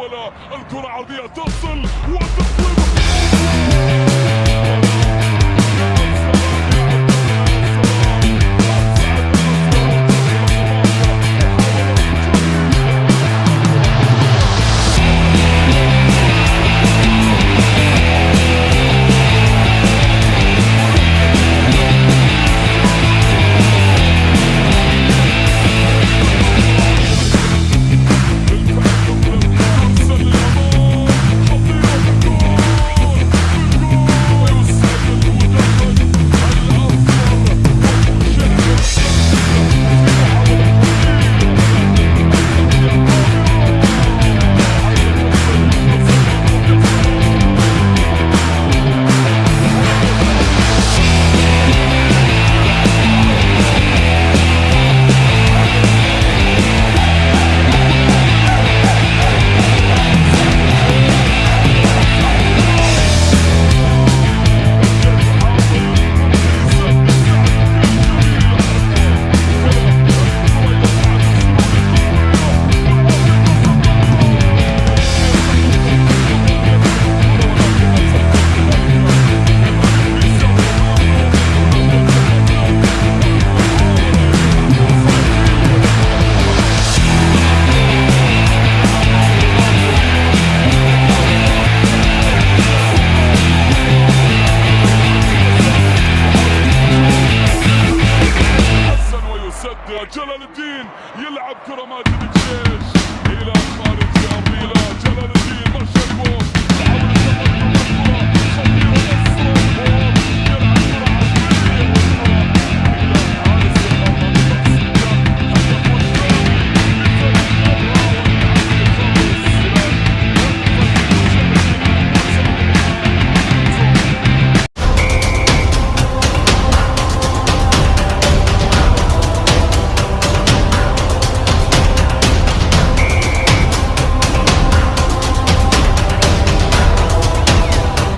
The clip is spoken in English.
محاولة الكرة عرضية تصل وتطلب Milan, Milan, Milan, Milan,